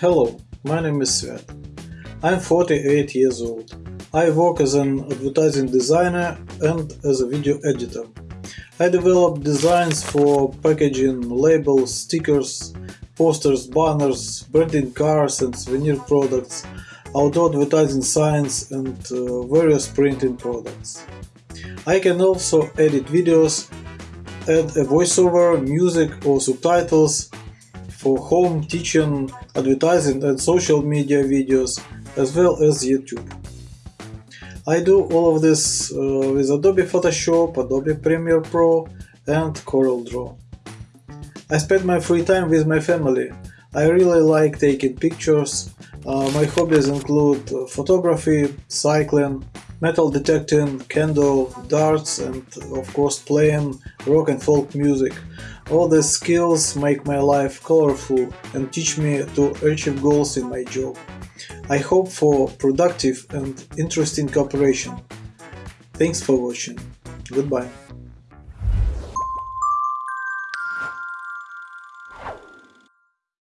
Hello, my name is Svet. I'm 48 years old. I work as an advertising designer and as a video editor. I develop designs for packaging, labels, stickers, posters, banners, branding cars and souvenir products, outdoor advertising signs and uh, various printing products. I can also edit videos, add a voiceover, music or subtitles for home, teaching, advertising and social media videos, as well as YouTube. I do all of this uh, with Adobe Photoshop, Adobe Premiere Pro and CorelDRAW. I spend my free time with my family. I really like taking pictures. Uh, my hobbies include photography, cycling, metal detecting, candle, darts and of course playing rock and folk music. All these skills make my life colorful and teach me to achieve goals in my job. I hope for productive and interesting cooperation. Thanks for watching. Goodbye.